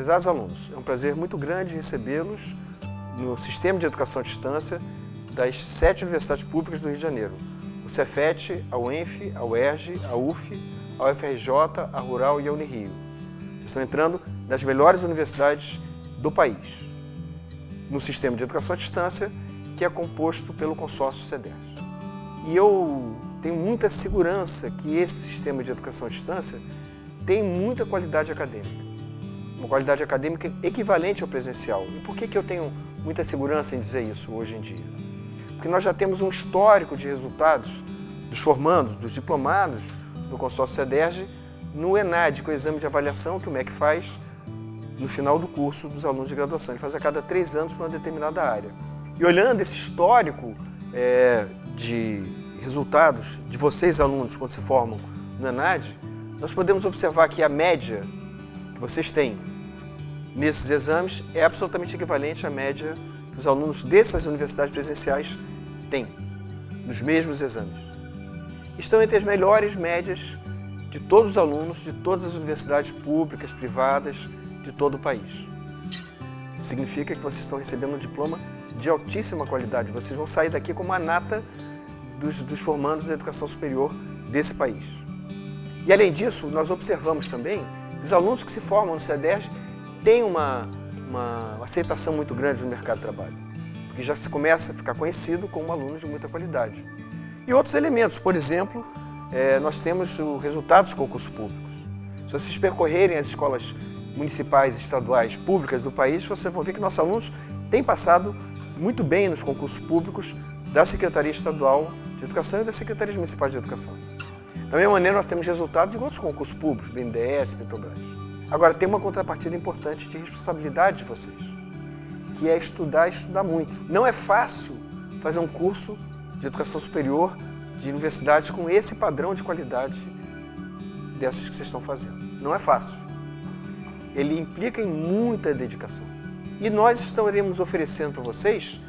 Prezados alunos, é um prazer muito grande recebê-los no Sistema de Educação à Distância das sete universidades públicas do Rio de Janeiro, o Cefet, a UENF, a UERJ, a UF, a UFRJ, a Rural e a Unirio. Vocês estão entrando nas melhores universidades do país, no Sistema de Educação à Distância, que é composto pelo consórcio CEDERJ. E eu tenho muita segurança que esse sistema de educação à distância tem muita qualidade acadêmica uma qualidade acadêmica equivalente ao presencial. E por que, que eu tenho muita segurança em dizer isso hoje em dia? Porque nós já temos um histórico de resultados dos formandos, dos diplomados no consórcio CEDERJ, no ENAD, que é o exame de avaliação que o MEC faz no final do curso dos alunos de graduação. Ele faz a cada três anos para uma determinada área. E olhando esse histórico é, de resultados de vocês, alunos, quando se formam no ENAD, nós podemos observar que a média que vocês têm nesses exames é absolutamente equivalente à média que os alunos dessas universidades presenciais têm, nos mesmos exames. Estão entre as melhores médias de todos os alunos de todas as universidades públicas, privadas, de todo o país. Significa que vocês estão recebendo um diploma de altíssima qualidade. Vocês vão sair daqui como a nata dos, dos formandos da educação superior desse país. E além disso, nós observamos também que os alunos que se formam no CEDERJ tem uma, uma aceitação muito grande no mercado de trabalho, porque já se começa a ficar conhecido como aluno de muita qualidade. E outros elementos, por exemplo, é, nós temos os resultados dos concursos públicos. Se vocês percorrerem as escolas municipais estaduais públicas do país, vocês vão ver que nossos alunos têm passado muito bem nos concursos públicos da Secretaria Estadual de Educação e da Secretaria Municipal de Educação. Da mesma maneira, nós temos resultados em outros concursos públicos, BNDES, Petrobras. Agora, tem uma contrapartida importante de responsabilidade de vocês, que é estudar e estudar muito. Não é fácil fazer um curso de educação superior de universidades com esse padrão de qualidade dessas que vocês estão fazendo. Não é fácil. Ele implica em muita dedicação. E nós estaremos oferecendo para vocês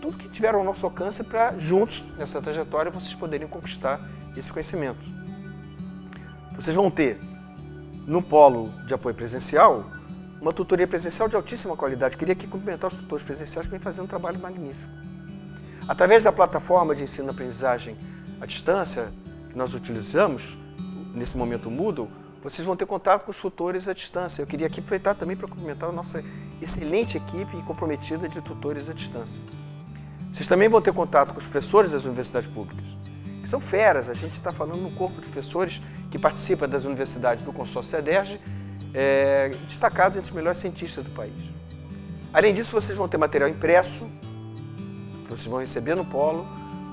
tudo que tiver ao nosso alcance para, juntos, nessa trajetória, vocês poderem conquistar esse conhecimento. Vocês vão ter no polo de apoio presencial, uma tutoria presencial de altíssima qualidade. Queria aqui cumprimentar os tutores presenciais que vêm fazendo um trabalho magnífico. Através da plataforma de ensino-aprendizagem à distância que nós utilizamos, nesse momento Moodle, vocês vão ter contato com os tutores à distância. Eu queria aqui aproveitar também para cumprimentar a nossa excelente equipe comprometida de tutores à distância. Vocês também vão ter contato com os professores das universidades públicas são feras. A gente está falando no corpo de professores que participa das universidades do consórcio CEDERJ, é, destacados entre os melhores cientistas do país. Além disso, vocês vão ter material impresso, vocês vão receber no polo,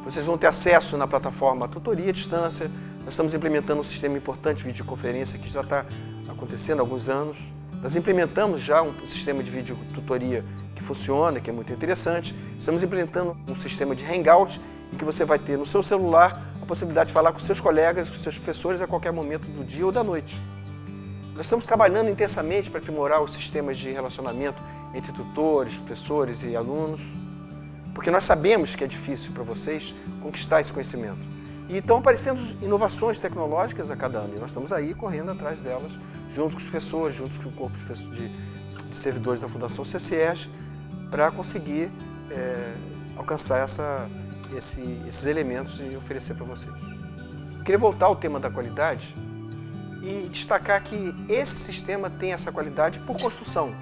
vocês vão ter acesso na plataforma Tutoria à Distância, nós estamos implementando um sistema importante de videoconferência que já está acontecendo há alguns anos. Nós implementamos já um sistema de videotutoria que funciona, que é muito interessante. Estamos implementando um sistema de Hangout e que você vai ter no seu celular a possibilidade de falar com seus colegas, com seus professores a qualquer momento do dia ou da noite. Nós estamos trabalhando intensamente para aprimorar os sistemas de relacionamento entre tutores, professores e alunos, porque nós sabemos que é difícil para vocês conquistar esse conhecimento. E estão aparecendo inovações tecnológicas a cada ano, e nós estamos aí correndo atrás delas, junto com os professores, junto com o corpo de, servidores da Fundação CCS, para conseguir é, alcançar essa, esse, esses elementos e oferecer para vocês. Queria voltar ao tema da qualidade e destacar que esse sistema tem essa qualidade por construção.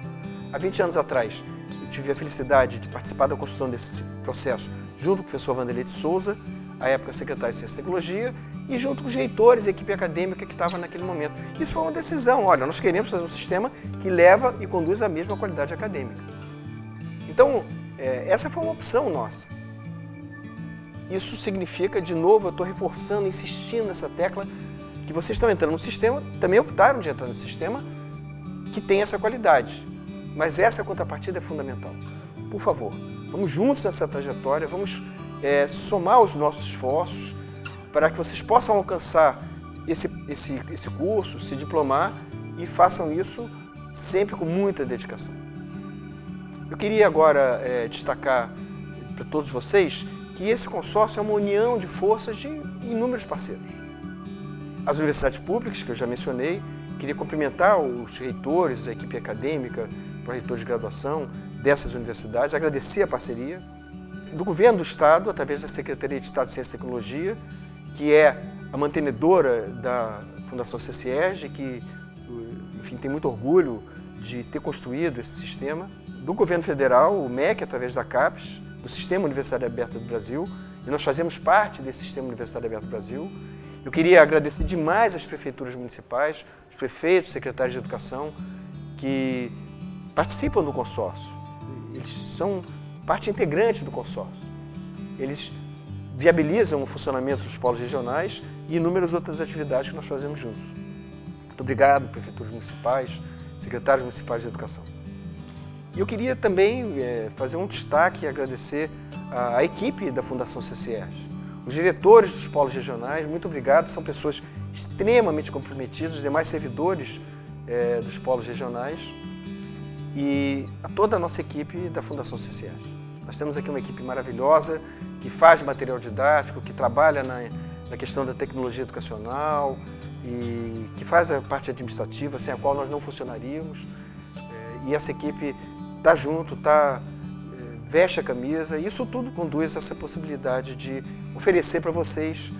Há 20 anos atrás, eu tive a felicidade de participar da construção desse processo junto com o professor Vanderlei de Souza, à época secretário de Ciência e Tecnologia, e junto com os reitores e equipe acadêmica que estava naquele momento. Isso foi uma decisão, olha, nós queremos fazer um sistema que leva e conduz a mesma qualidade acadêmica. Então, é, essa foi uma opção nossa. Isso significa, de novo, eu estou reforçando, insistindo nessa tecla, que vocês estão entrando no sistema, também optaram de entrar no sistema, que tem essa qualidade. Mas essa contrapartida é fundamental. Por favor, vamos juntos nessa trajetória, vamos é, somar os nossos esforços para que vocês possam alcançar esse, esse, esse curso, se diplomar e façam isso sempre com muita dedicação. Eu queria agora é, destacar para todos vocês que esse consórcio é uma união de forças de inúmeros parceiros. As universidades públicas, que eu já mencionei, Queria cumprimentar os reitores, a equipe acadêmica, o reitor de graduação dessas universidades, agradecer a parceria do governo do Estado, através da Secretaria de Estado de Ciência e Tecnologia, que é a mantenedora da Fundação CCERG, que enfim, tem muito orgulho de ter construído esse sistema, do governo federal, o MEC, através da CAPES, do Sistema Universitário Aberto do Brasil, e nós fazemos parte desse Sistema Universitário Aberto do Brasil. Eu queria agradecer demais às prefeituras municipais, os prefeitos, secretários de educação, que participam do consórcio. Eles são parte integrante do consórcio. Eles viabilizam o funcionamento dos polos regionais e inúmeras outras atividades que nós fazemos juntos. Muito obrigado, prefeituras municipais, secretários municipais de educação. E eu queria também é, fazer um destaque e agradecer a equipe da Fundação CCR. Os diretores dos polos regionais, muito obrigado, são pessoas extremamente comprometidas, os demais servidores é, dos polos regionais e a toda a nossa equipe da Fundação CCR. Nós temos aqui uma equipe maravilhosa que faz material didático, que trabalha na, na questão da tecnologia educacional e que faz a parte administrativa, sem a qual nós não funcionaríamos. É, e essa equipe está junto, tá, é, veste a camisa e isso tudo conduz a essa possibilidade de oferecer para vocês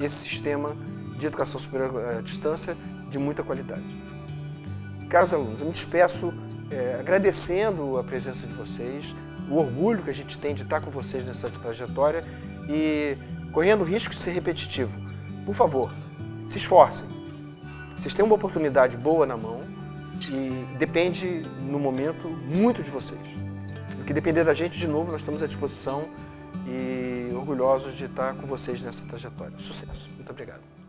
esse sistema de educação superior à distância de muita qualidade. Caros alunos, eu me despeço é, agradecendo a presença de vocês, o orgulho que a gente tem de estar com vocês nessa trajetória e correndo o risco de ser repetitivo. Por favor, se esforcem. Vocês têm uma oportunidade boa na mão e depende, no momento, muito de vocês. O que depender da gente, de novo, nós estamos à disposição e orgulhosos de estar com vocês nessa trajetória. Sucesso. Muito obrigado.